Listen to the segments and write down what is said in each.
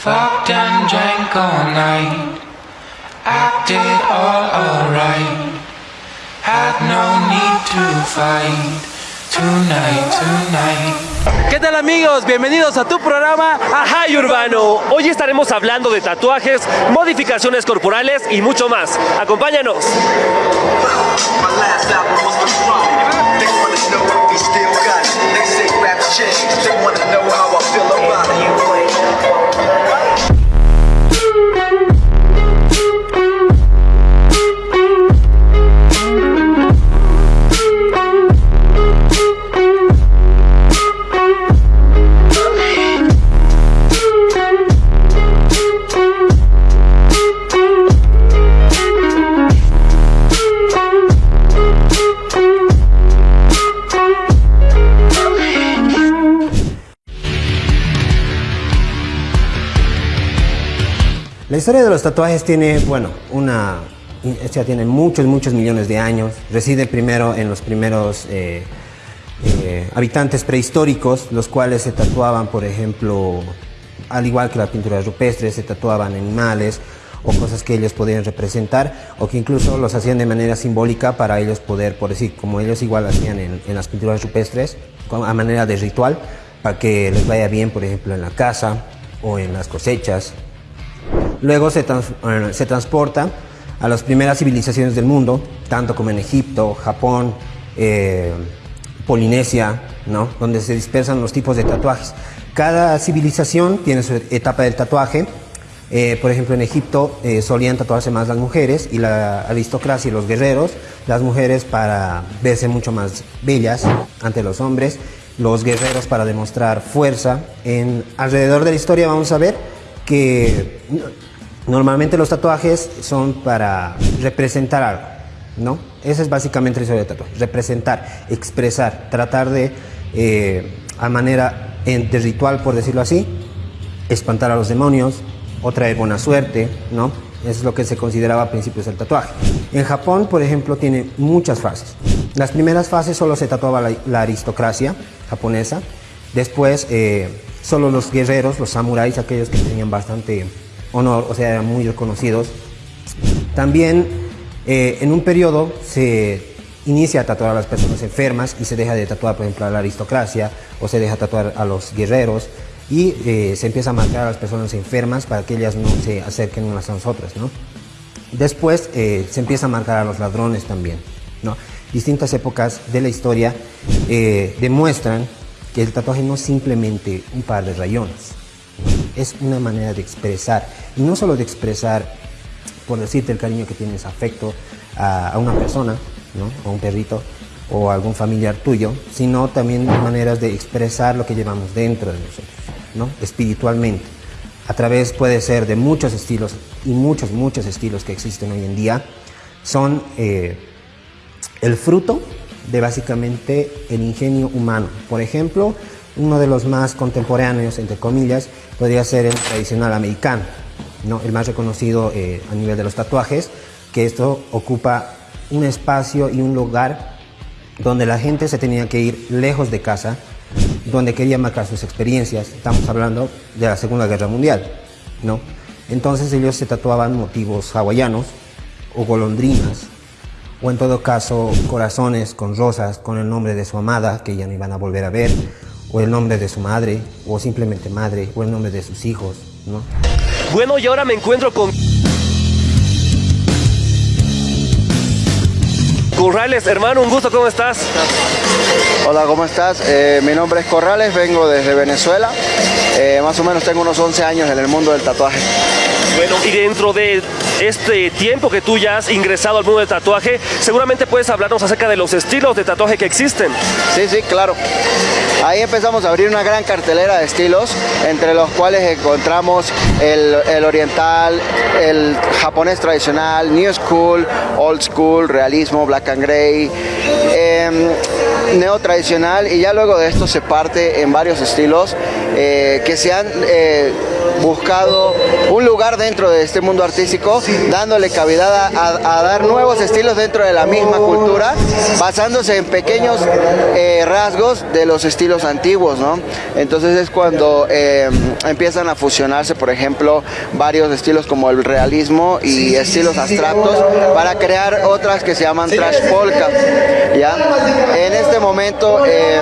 Fucked and drank all night. Acted all alright. Had no need to fight. Tonight, tonight. ¿Qué tal amigos? Bienvenidos a tu programa Ajay Urbano. Hoy estaremos hablando de tatuajes, modificaciones corporales y mucho más. Acompáñanos. Historia de los tatuajes tiene, bueno, una, esta tiene muchos, muchos millones de años. Reside primero en los primeros eh, eh, habitantes prehistóricos, los cuales se tatuaban, por ejemplo, al igual que la pintura rupestre, se tatuaban animales o cosas que ellos podían representar o que incluso los hacían de manera simbólica para ellos poder, por decir, como ellos igual hacían en, en las pinturas rupestres, a manera de ritual, para que les vaya bien, por ejemplo, en la casa o en las cosechas, Luego se, se transporta a las primeras civilizaciones del mundo, tanto como en Egipto, Japón, eh, Polinesia, ¿no? donde se dispersan los tipos de tatuajes. Cada civilización tiene su etapa del tatuaje. Eh, por ejemplo, en Egipto eh, solían tatuarse más las mujeres y la aristocracia y los guerreros, las mujeres para verse mucho más bellas ante los hombres, los guerreros para demostrar fuerza. En, alrededor de la historia vamos a ver que normalmente los tatuajes son para representar algo, ¿no? Esa es básicamente la historia del tatuaje, representar, expresar, tratar de, eh, a manera de ritual, por decirlo así, espantar a los demonios o traer buena suerte, ¿no? Eso es lo que se consideraba a principios del tatuaje. En Japón, por ejemplo, tiene muchas fases. Las primeras fases solo se tatuaba la, la aristocracia japonesa. Después, eh, solo los guerreros, los samuráis, aquellos que tenían bastante honor, o sea, eran muy reconocidos. También, eh, en un periodo, se inicia a tatuar a las personas enfermas y se deja de tatuar, por ejemplo, a la aristocracia o se deja tatuar a los guerreros y eh, se empieza a marcar a las personas enfermas para que ellas no se acerquen unas a nosotras, ¿no? Después eh, se empieza a marcar a los ladrones también, ¿no? Distintas épocas de la historia demuestran que el tatuaje no es simplemente un par de rayones, es una manera de expresar, y no solo de expresar, por decirte el cariño que tienes, afecto a, una persona, ¿no? a un perrito, o a algún familiar tuyo, sino también maneras de expresar lo que llevamos dentro de nosotros, ¿no? espiritualmente. A través puede ser de muchos estilos, y muchos, muchos estilos que existen hoy en día, son eh, el fruto de básicamente el ingenio humano. Por ejemplo, uno de los más contemporáneos, entre comillas, podría ser el tradicional americano, ¿no? el más reconocido eh, a nivel de los tatuajes, que esto ocupa un espacio y un lugar donde la gente se tenía que ir lejos de casa, donde quería marcar sus experiencias. Estamos hablando de la Segunda Guerra Mundial, ¿no? Entonces ellos se tatuaban motivos hawaianos o golondrinas, o en todo caso corazones con rosas con el nombre de su amada que ya no iban a volver a ver, o el nombre de su madre, o simplemente madre, o el nombre de sus hijos, ¿no? Bueno, y ahora me encuentro con... Corrales, hermano, un gusto, ¿cómo estás? Hola, ¿cómo estás? Eh, mi nombre es Corrales, vengo desde Venezuela. Eh, más o menos tengo unos 11 años en el mundo del tatuaje. Bueno, y dentro de este tiempo que tú ya has ingresado al mundo del tatuaje, seguramente puedes hablarnos acerca de los estilos de tatuaje que existen. Sí, sí, claro. Ahí empezamos a abrir una gran cartelera de estilos, entre los cuales encontramos el, oriental, el japonés tradicional, new school, old school, realismo, black and gray. Em, neotradicional y ya luego de esto se parte en varios estilos eh, que se han eh, buscado un lugar dentro de este mundo artístico, dándole cavidad a, a dar nuevos estilos dentro de la misma cultura, basándose en pequeños eh, rasgos de los estilos antiguos, ¿no? Entonces es cuando eh, empiezan a fusionarse, por ejemplo, varios estilos como el realismo y estilos abstractos para crear otras que se llaman trash polka, ¿ya? En este momento... eh,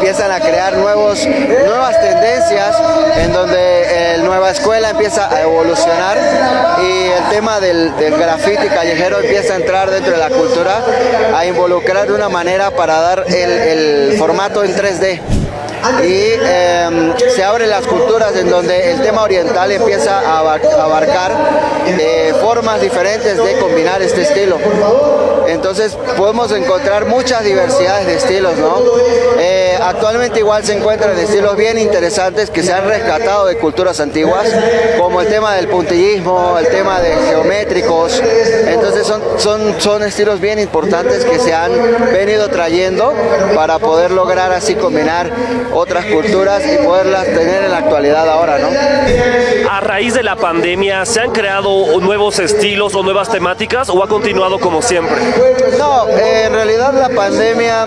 empiezan a crear nuevos, nuevas tendencias en donde el nueva escuela empieza a evolucionar y el tema del, del graffiti callejero empieza a entrar dentro de la cultura, a involucrar de una manera para dar el, el formato en 3D y eh, se abren las culturas en donde el tema oriental empieza a abarcar eh, formas diferentes de combinar este estilo. Entonces podemos encontrar muchas diversidades de estilos, ¿no? Eh, actualmente igual se encuentran estilos bien interesantes que se han rescatado de culturas antiguas, como el tema del puntillismo, el tema de geométricos. Entonces son, son, son estilos bien importantes que se han venido trayendo para poder lograr así combinar otras culturas y poderlas tener en la actualidad ahora, ¿no? A raíz de la pandemia, ¿se han creado nuevos estilos o nuevas temáticas o ha continuado como siempre? No, eh, en realidad la pandemia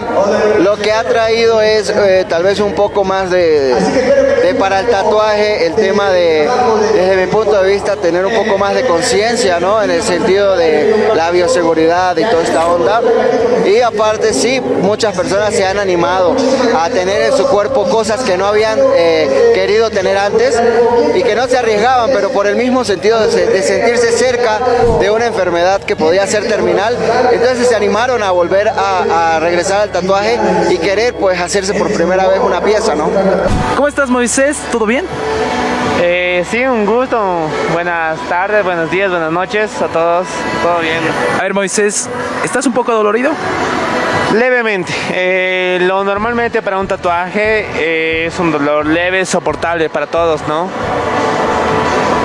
lo que ha traído es eh, tal vez un poco más de, de para el tatuaje, el tema de, desde mi punto de vista, tener un poco más de conciencia, ¿no? En el sentido de la bioseguridad y toda esta onda. Y aparte, sí, muchas personas se han animado a tener en su cuerpo cosas que no habían eh, querido tener antes y que no se arriesgaban, pero por el mismo sentido de, de sentirse cerca de una enfermedad que podía ser terminal, entonces se animaron a volver a, a regresar al tatuaje y querer pues hacerse por primera vez una pieza, ¿no? ¿Cómo estás, Moisés? ¿Todo bien? Eh, sí, un gusto. Buenas tardes, buenos días, buenas noches a todos. Todo bien. A ver, Moisés, ¿estás un poco dolorido? Levemente. Eh, lo normalmente para un tatuaje eh, es un dolor leve, soportable para todos, ¿no?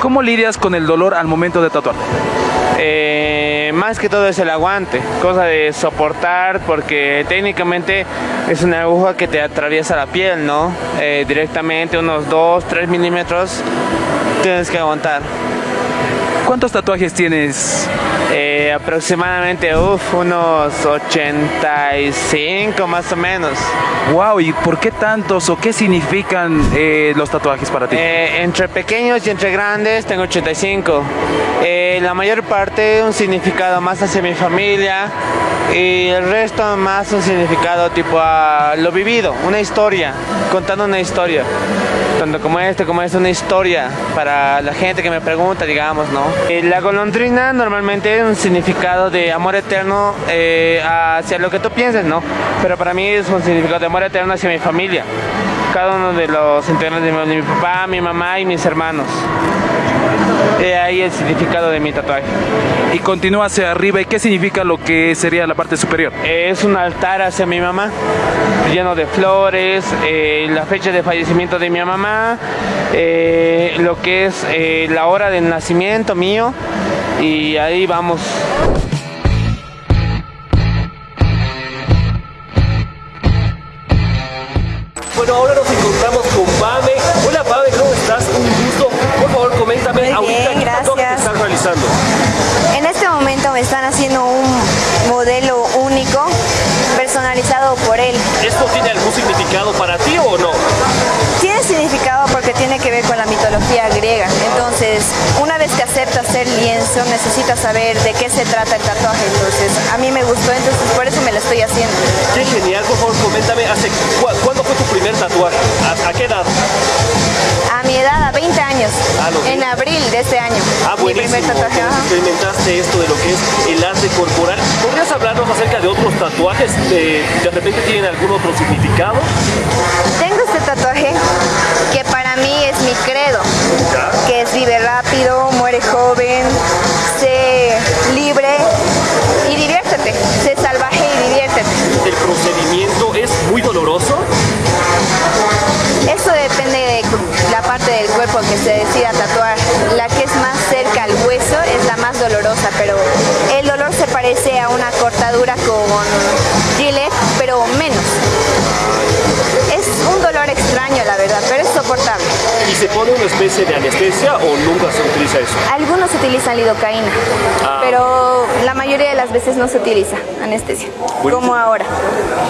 ¿Cómo lidias con el dolor al momento de tatuar? Eh, más que todo es el aguante, cosa de soportar porque técnicamente es una aguja que te atraviesa la piel, ¿no? Directamente unos 2, 3 milímetros tienes que aguantar. ¿Cuántos tatuajes tienes? Aproximadamente uf, unos 85 más o menos. Wow, ¿y por qué tantos o qué significan eh, los tatuajes para ti? Eh, entre pequeños y entre grandes tengo 85. Eh, la mayor parte un significado más hacia mi familia y el resto más un significado tipo a lo vivido, una historia, contando una historia. Tanto como este, como es una historia para la gente que me pregunta, digamos, ¿no? Eh, la golondrina normalmente es un significado de amor eterno eh, hacia lo que tú pienses, ¿no? Pero para mí es un significado de amor eterno hacia mi familia. Cada uno de los integrantes de mi, de mi papá, mi mamá y mis hermanos. He ahí el significado de mi tatuaje. Y continúa hacia arriba, ¿y qué significa lo que sería la parte superior? Es un altar hacia mi mamá, lleno de flores, eh, la fecha de fallecimiento de mi mamá, eh, lo que es eh, la hora del nacimiento mío, y ahí vamos. Bueno, ahora nos encontramos con Pame. Hola Pame, ¿cómo estás? Un gusto. Por favor, coméntame Muy ahorita bien, qué gracias. estás realizando. En este momento me están haciendo un modelo único, personalizado por él. ¿Esto tiene algún significado para ti o no? Tiene significado porque tiene que ver con la mitología griega. Ser lienzo, necesitas saber de qué se trata el tatuaje. Entonces, a mí me gustó, entonces por eso me lo estoy haciendo. Qué genial, por favor, coméntame, ¿hace cu- ¿cuándo fue tu primer tatuaje? ¿A, a qué edad? A mi edad, a 20 años, Ah, en abril de este año. Ah, mi primer buenísimo. tatuaje. Experimentaste esto de lo que es el arte corporal. ¿Podrías hablarnos acerca de otros tatuajes? Eh, ¿De repente tienen algún otro significado? Tengo este tatuaje que para mí es mi credo, que es vive rápido, muere pero el dolor se parece a una cortadura con gilet, pero menos. Es un dolor extraño, la verdad, pero es soportable. ¿Y se pone una especie de anestesia o nunca se utiliza eso? Algunos utilizan lidocaína, ah. pero la mayoría de las veces no se utiliza anestesia, como ahora.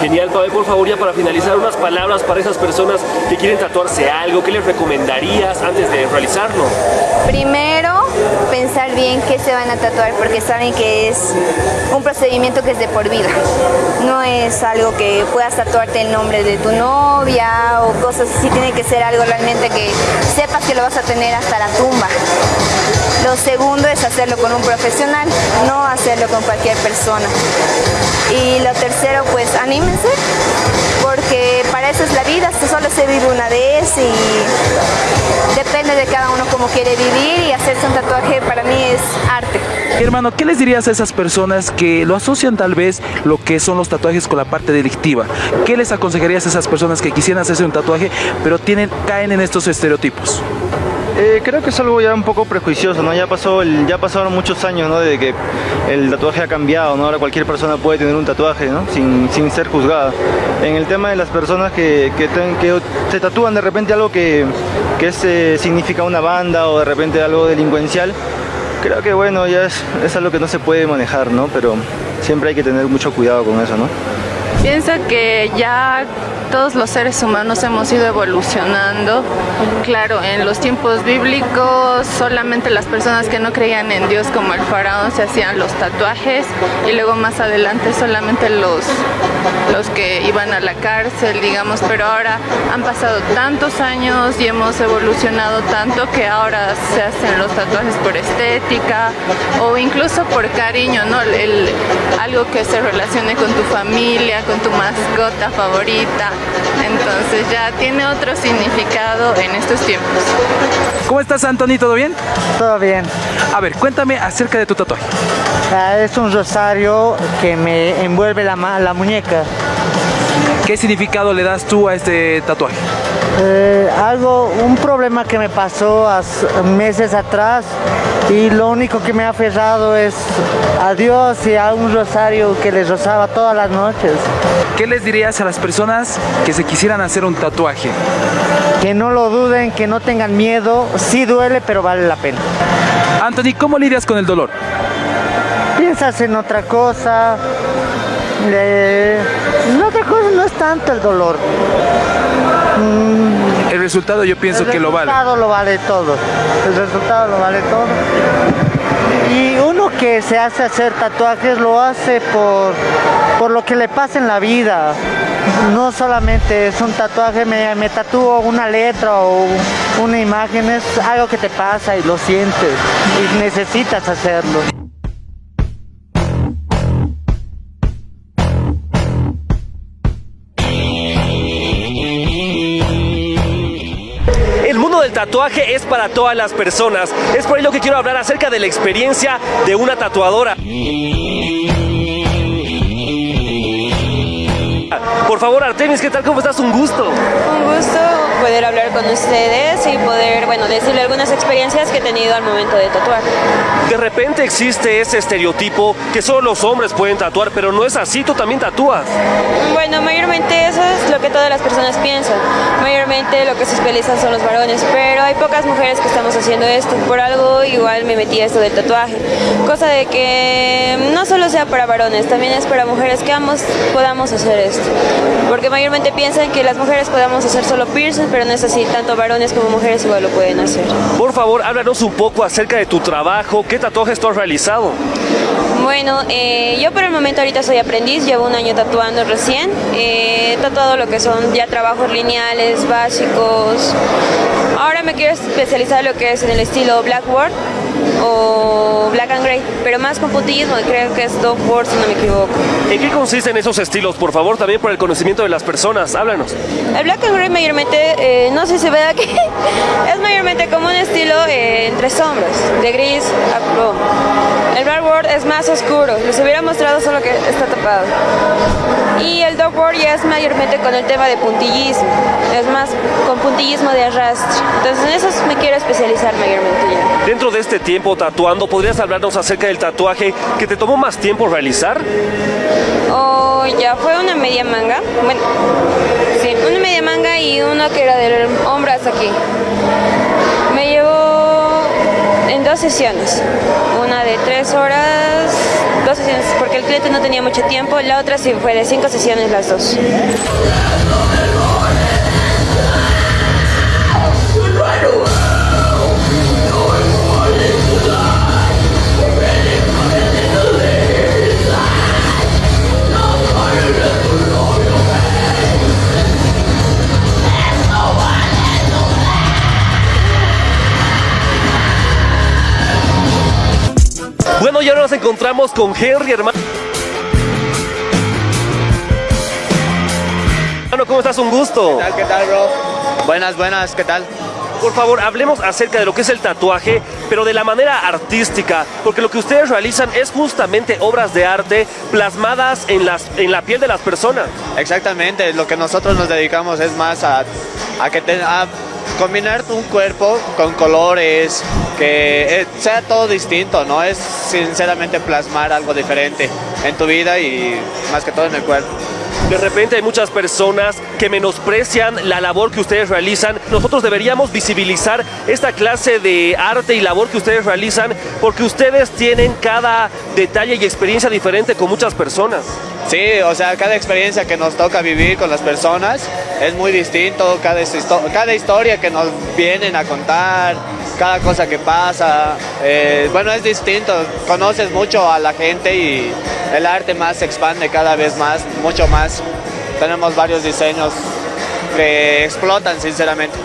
Genial, Pavel, por favor, ya para finalizar, unas palabras para esas personas que quieren tatuarse algo, ¿qué les recomendarías antes de realizarlo? Primero, pensar bien qué se van a tatuar, porque saben que es un procedimiento que es de por vida. No es algo que puedas tatuarte el nombre de tu novia o cosas así, tiene que ser algo realmente que sepas que lo vas a tener hasta la tumba. Lo segundo es hacerlo con un profesional, no hacerlo con cualquier persona. Y lo tercero, pues anímense, porque para eso es la vida, solo se vive una vez y depende de cada uno cómo quiere vivir y hacerse un tatuaje para mí es arte. Hermano, ¿qué les dirías a esas personas que lo asocian tal vez lo que son los tatuajes con la parte delictiva? ¿Qué les aconsejarías a esas personas que quisieran hacerse un tatuaje pero tienen, caen en estos estereotipos? Eh, creo que es algo ya un poco prejuicioso, ¿no? Ya, pasó ya pasaron muchos años, ¿no? De que el tatuaje ha cambiado, ¿no? Ahora cualquier persona puede tener un tatuaje, ¿no? Sin, sin ser juzgada. En el tema de las personas que, que, que se tatúan de repente algo que, que es, eh, significa una banda o de repente algo delincuencial, creo que bueno, ya es, es algo que no se puede manejar, ¿no? Pero siempre hay que tener mucho cuidado con eso, ¿no? Pienso que ya todos los seres humanos hemos ido evolucionando. Claro, en los tiempos bíblicos solamente las personas que no creían en Dios como el faraón se hacían los tatuajes y luego más adelante solamente los, los que iban a la cárcel, digamos, pero ahora han pasado tantos años y hemos evolucionado tanto que ahora se hacen los tatuajes por estética o incluso por cariño, ¿no? El- algo que se relacione con tu familia, con tu mascota favorita. Entonces ya tiene otro significado en estos tiempos. ¿Cómo estás, Anthony? ¿Todo bien? Todo bien. A ver, cuéntame acerca de tu tatuaje. Ah, es un rosario que me envuelve la, la muñeca. ¿Qué significado le das tú a este tatuaje? Eh, algo, un problema que me pasó hace meses atrás y lo único que me ha aferrado es a Dios y a un rosario que les rozaba todas las noches. ¿Qué les dirías a las personas que se quisieran hacer un tatuaje? Que no lo duden, que no tengan miedo, sí duele pero vale la pena. Anthony, ¿cómo lidias con el dolor? Piensas en otra cosa. eh, otra cosa no es tanto el dolor. Mm, El resultado yo pienso el que lo vale. resultado lo vale todo. El resultado lo vale todo. Y uno que se hace hacer tatuajes lo hace por, por lo que le pasa en la vida. No solamente es un tatuaje, me, me tatúo una letra o una imagen, es algo que te pasa y lo sientes y necesitas hacerlo. El mundo del tatuaje es para todas las personas. Es por ello que quiero hablar acerca de la experiencia de una tatuadora. Por favor, Artemis, ¿qué tal? ¿Cómo estás? Un gusto. Un gusto poder hablar con ustedes y poder, bueno, decirle algunas experiencias que he tenido al momento de tatuar. De repente existe ese estereotipo que solo los hombres pueden tatuar, pero no es así, tú también tatúas. Bueno, mayormente eso es lo que todas las personas piensan. Mayormente lo que se especializan son los varones, pero hay pocas mujeres que estamos haciendo esto. Por algo igual me metí a esto del tatuaje. Cosa de que no solo sea para varones, también es para mujeres que ambos podamos hacer esto. Porque mayormente piensan que las mujeres podamos hacer solo piercing, pero no es así. Tanto varones como mujeres igual lo pueden hacer. Por favor, háblanos un poco acerca de tu trabajo, qué tatuajes tú has realizado. Bueno, eh, yo por el momento ahorita soy aprendiz, llevo un año tatuando recién. Eh, he tatuado lo que son ya trabajos lineales, básicos. Ahora me quiero especializar en lo que es en el estilo Blackboard o Black and Gray, pero más con puntillismo, creo que es Dogboard si no me equivoco. ¿En qué consisten esos estilos? Por favor, también por el conocimiento de las personas, háblanos. El Black and Gray mayormente, eh, no sé si se ve aquí, es mayormente como un estilo eh, entre sombras, de gris a plomo. El Blackboard es más oscuro, les hubiera mostrado solo que está tapado. Ya es mayormente con el tema de puntillismo, es más con puntillismo de arrastre. Entonces en eso me quiero especializar mayormente ya. Dentro de este tiempo tatuando, ¿podrías hablarnos acerca del tatuaje que te tomó más tiempo realizar? Oh, ya fue una media manga. Bueno, sí, una media manga y uno que era del hombro hasta aquí. llevo en dos sesiones. Una de tres horas, porque el cliente no tenía mucho tiempo. La otra sí fue de cinco sesiones las dos. Y ahora nos encontramos con Henry, hermano. Hermano, ¿cómo estás? Un gusto. ¿Qué tal, qué tal, bro? Buenas, buenas, ¿qué tal? Por favor, hablemos acerca de lo que es el tatuaje, pero de la manera artística, porque lo que ustedes realizan es justamente obras de arte plasmadas en, las, en la piel de las personas. Exactamente, lo que nosotros nos dedicamos es más a, a que a combinar un cuerpo con colores, que eh, sea todo distinto, ¿no? Es sinceramente plasmar algo diferente en tu vida y más que todo en el cuerpo. De repente hay muchas personas que menosprecian la labor que ustedes realizan. Nosotros deberíamos visibilizar esta clase de arte y labor que ustedes realizan porque ustedes tienen cada detalle y experiencia diferente con muchas personas. Sí, o sea, cada experiencia que nos toca vivir con las personas es muy distinto, cada, cada historia que nos vienen a contar, cada cosa que pasa, eh, bueno, es distinto, conoces mucho a la gente y el arte más se expande cada vez más, mucho más. Tenemos varios diseños que explotan, sinceramente.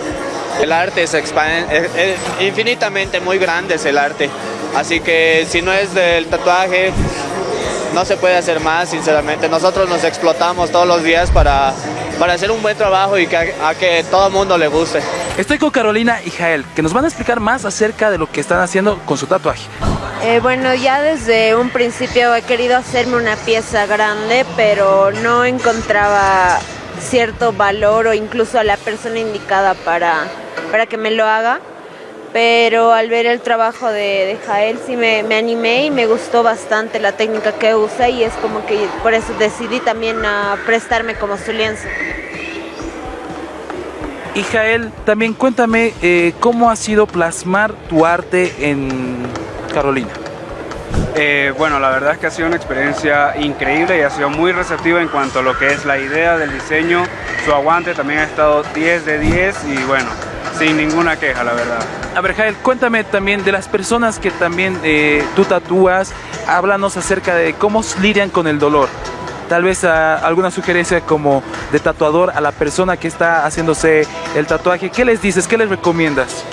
El arte se expande, es- es infinitamente muy grande es el arte, así que si no es del tatuaje, no se puede hacer más, sinceramente. Nosotros nos explotamos todos los días para, para hacer un buen trabajo y que a, a que todo el mundo le guste. Estoy con Carolina y Jael, que nos van a explicar más acerca de lo que están haciendo con su tatuaje. Eh, bueno, ya desde un principio he querido hacerme una pieza grande, pero no encontraba cierto valor o incluso a la persona indicada para, para que me lo haga. Pero al ver el trabajo de, de Jael sí me, me animé y me gustó bastante la técnica que usa y es como que por eso decidí también a prestarme como su lienzo. Y Jael, también cuéntame eh, cómo ha sido plasmar tu arte en Carolina. Eh, bueno, la verdad es que ha sido una experiencia increíble y ha sido muy receptiva en cuanto a lo que es la idea del diseño. Su aguante también ha estado 10 de 10 y bueno, sin ninguna queja, la verdad. A ver, Jael, cuéntame también de las personas que también eh, tú tatúas. Háblanos acerca de cómo lidian con el dolor. Tal vez ah, alguna sugerencia como de tatuador a la persona que está haciéndose el tatuaje. ¿Qué les dices? ¿Qué les recomiendas?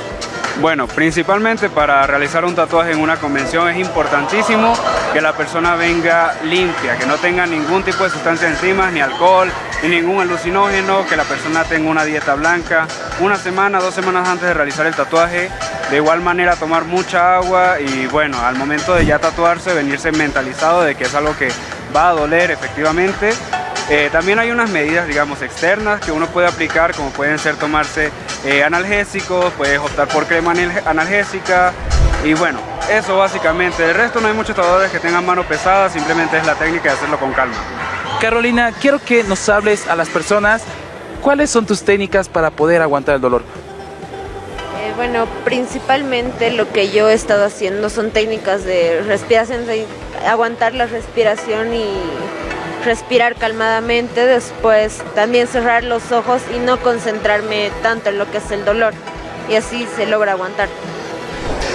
Bueno, principalmente para realizar un tatuaje en una convención es importantísimo que la persona venga limpia, que no tenga ningún tipo de sustancia encima, ni alcohol, ni ningún alucinógeno, que la persona tenga una dieta blanca. Una semana, dos semanas antes de realizar el tatuaje, de igual manera tomar mucha agua y bueno, al momento de ya tatuarse, venirse mentalizado de que es algo que va a doler efectivamente. Eh, también hay unas medidas, digamos, externas que uno puede aplicar, como pueden ser tomarse eh, analgésicos, puedes optar por crema anal- analgésica y bueno, eso básicamente. El resto no hay muchos tatuadores que tengan mano pesada, simplemente es la técnica de hacerlo con calma. Carolina, quiero que nos hables a las personas cuáles son tus técnicas para poder aguantar el dolor. Eh, bueno, principalmente lo que yo he estado haciendo son técnicas de respiración, de aguantar la respiración y respirar calmadamente, después también cerrar los ojos y no concentrarme tanto en lo que es el dolor y así se logra aguantar.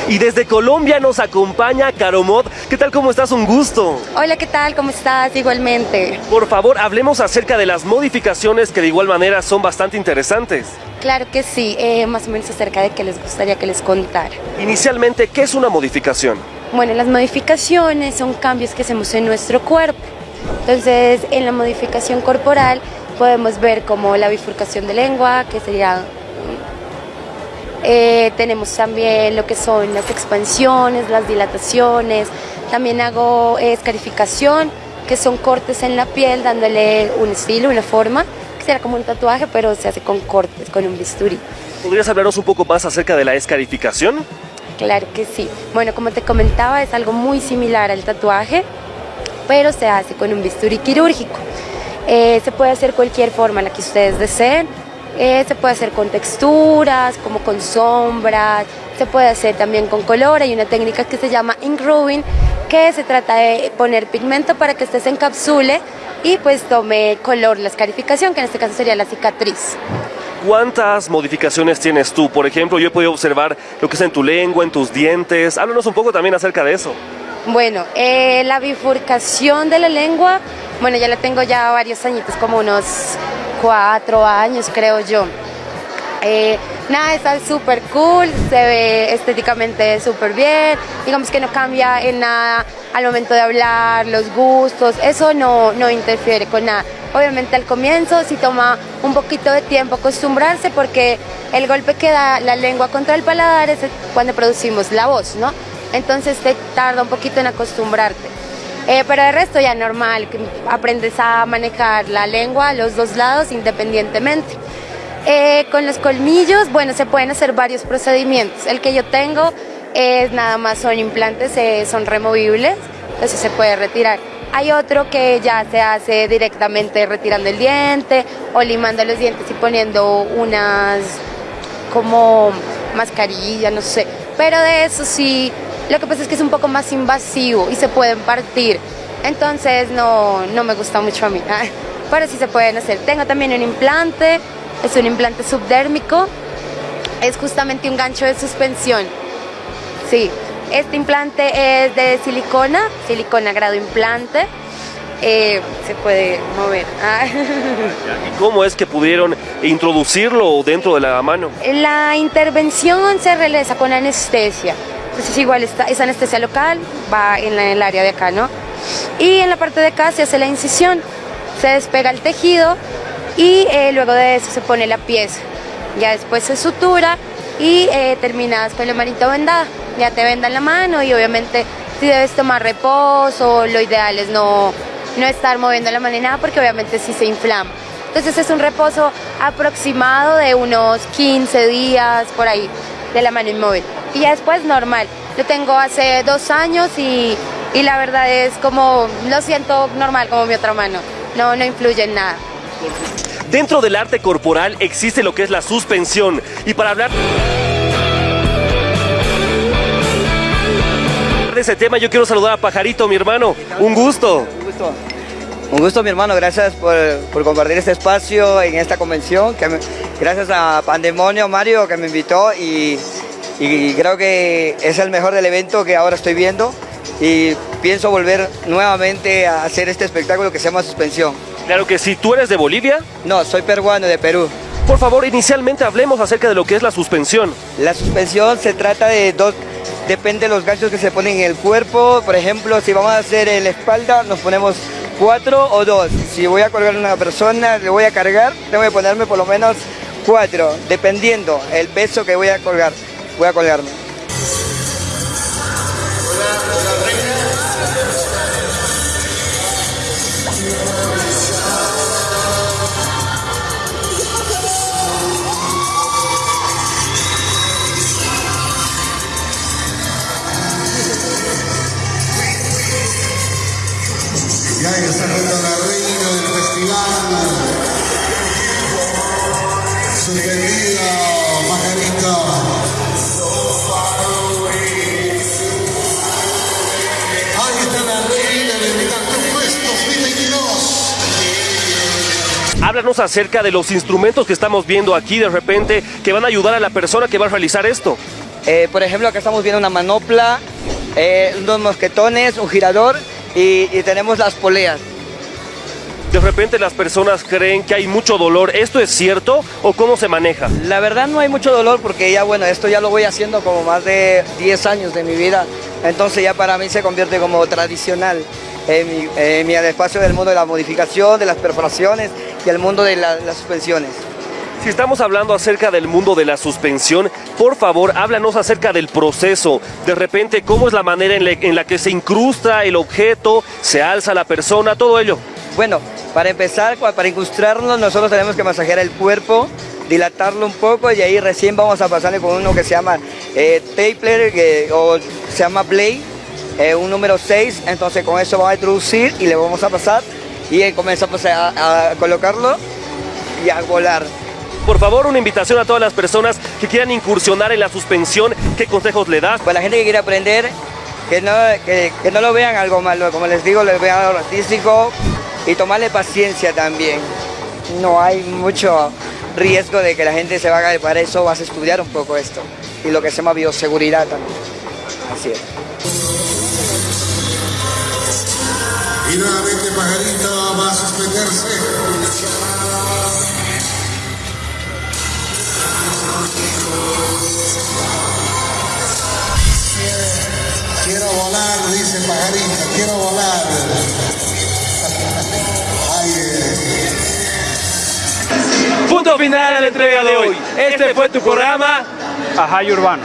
Y desde Colombia nos acompaña Caromod. ¿Qué tal? ¿Cómo estás? Un gusto. Hola, ¿qué tal? ¿Cómo estás? Igualmente. Por favor, hablemos acerca de las modificaciones que de igual manera son bastante interesantes. Claro que sí, eh, más o menos acerca de qué les gustaría que les contara. Inicialmente, ¿qué es una modificación? Bueno, las modificaciones son cambios que hacemos en nuestro cuerpo. Entonces, en la modificación corporal podemos ver como la bifurcación de lengua, que sería... eh, tenemos también lo que son las expansiones, las dilataciones. También hago eh, escarificación, que son cortes en la piel, dándole un estilo, una forma, que será como un tatuaje, pero se hace con cortes, con un bisturí. ¿Podrías hablarnos un poco más acerca de la escarificación? Claro que sí. Bueno, como te comentaba, es algo muy similar al tatuaje, pero se hace con un bisturí quirúrgico. Eh, se puede hacer cualquier forma la que ustedes deseen. Eh, se puede hacer con texturas, como con sombras, se puede hacer también con color. Hay una técnica que se llama ink rubbing, que se trata de poner pigmento para que este se encapsule y pues tome color la escarificación, que en este caso sería la cicatriz. ¿Cuántas modificaciones tienes tú? Por ejemplo, yo he podido observar lo que es en tu lengua, en tus dientes. Háblanos un poco también acerca de eso. Bueno, eh, la bifurcación de la lengua, bueno, ya la tengo ya varios añitos, como unos cuatro años creo yo. Eh, nada, está súper cool, se ve estéticamente súper bien, digamos que no cambia en nada al momento de hablar, los gustos, eso no, no interfiere con nada. Obviamente al comienzo sí toma un poquito de tiempo acostumbrarse porque el golpe que da la lengua contra el paladar es cuando producimos la voz, ¿no? Entonces te tarda un poquito en acostumbrarte. Eh, pero de resto ya normal, aprendes a manejar la lengua a los dos lados independientemente. Eh, con los colmillos, bueno, se pueden hacer varios procedimientos. El que yo tengo es nada más son implantes, eh, son removibles, entonces se puede retirar. Hay otro que ya se hace directamente retirando el diente o limando los dientes y poniendo unas como mascarilla, no sé. Pero de eso sí, lo que pasa es que es un poco más invasivo y se pueden partir. Entonces no, no me gusta mucho a mí. Pero sí se pueden hacer. Tengo también un implante, es un implante subdérmico. Es justamente un gancho de suspensión. Sí, este implante es de silicona, silicona grado implante. Eh, se puede mover. Ah. ¿Y cómo es que pudieron introducirlo dentro de la mano? La intervención se realiza con anestesia. Entonces igual está, es anestesia local, va en, el área de acá, ¿no? Y en la parte de acá se hace la incisión, se despega el tejido y eh, luego de eso se pone la pieza. Ya después se sutura y eh, terminas con la manito vendada. Ya te vendan la mano y obviamente si debes tomar reposo, lo ideal es no, no estar moviendo la mano ni nada porque obviamente sí se inflama. Entonces es un reposo aproximado de unos 15 días por ahí de la mano inmóvil. Y ya después normal. Lo tengo hace dos años y, y la verdad es como, lo siento normal como mi otra mano. No, no influye en nada. Dentro del arte corporal existe lo que es la suspensión. Y para hablar de ese tema, yo quiero saludar a Pajarito, mi hermano. Un gusto. Un gusto. Un gusto, mi hermano. Gracias por, por compartir este espacio en esta convención. Que me- gracias a Pandemonio Mario que me invitó y, y creo que es el mejor del evento que ahora estoy viendo. Y pienso volver nuevamente a hacer este espectáculo que se llama Suspensión. Claro que sí. ¿Tú eres de Bolivia? No, soy peruano de Perú. Por favor, inicialmente hablemos acerca de lo que es la suspensión. La suspensión se trata de dos, depende de los ganchos que se ponen en el cuerpo. Por ejemplo, si vamos a hacer en la espalda, nos ponemos cuatro o dos. Si voy a colgar a una persona, le voy a cargar, tengo que ponerme por lo menos cuatro, dependiendo el peso que voy a colgar. Voy a colgarme. Y ahí está del festival. Pajarito. Háblanos acerca de los instrumentos que estamos viendo aquí de repente que van a ayudar a la persona que va a realizar esto. Eh, por ejemplo, acá estamos viendo una manopla, eh, unos mosquetones, un girador y, y tenemos las poleas. De repente las personas creen que hay mucho dolor. ¿Esto es cierto o cómo se maneja? La verdad no hay mucho dolor porque ya bueno, esto ya lo voy haciendo como más de 10 años de mi vida, entonces ya para mí se convierte como tradicional en mi, en mi espacio del mundo de la modificación, de las perforaciones y el mundo de la- las suspensiones. Si estamos hablando acerca del mundo de la suspensión, por favor, háblanos acerca del proceso. De repente, ¿cómo es la manera en la, en la que se incrusta el objeto, se alza la persona, todo ello? Bueno, para empezar, para incrustarlo, nosotros tenemos que masajear el cuerpo, dilatarlo un poco y ahí recién vamos a pasarle con uno que se llama eh, Tapler que- o se llama Blade, eh, un número 6. Entonces con eso vamos a introducir y le vamos a pasar y comenzamos a, a colocarlo y a volar. Por favor, una invitación a todas las personas que quieran incursionar en la suspensión. ¿Qué consejos le das? Pues la gente que quiere aprender, que no, que, que no lo vean algo malo, como les digo, lo vean algo artístico y tomarle paciencia también. No hay mucho riesgo de que la gente se vaya para eso, vas a estudiar un poco esto y lo que se llama bioseguridad también. Así es. Y nuevamente Pajarito va a suspenderse. Quiero volar, dice Pajarito, quiero volar. Ay, eh. Punto final a la entrega de hoy. Este fue tu programa. Ajay Urbano.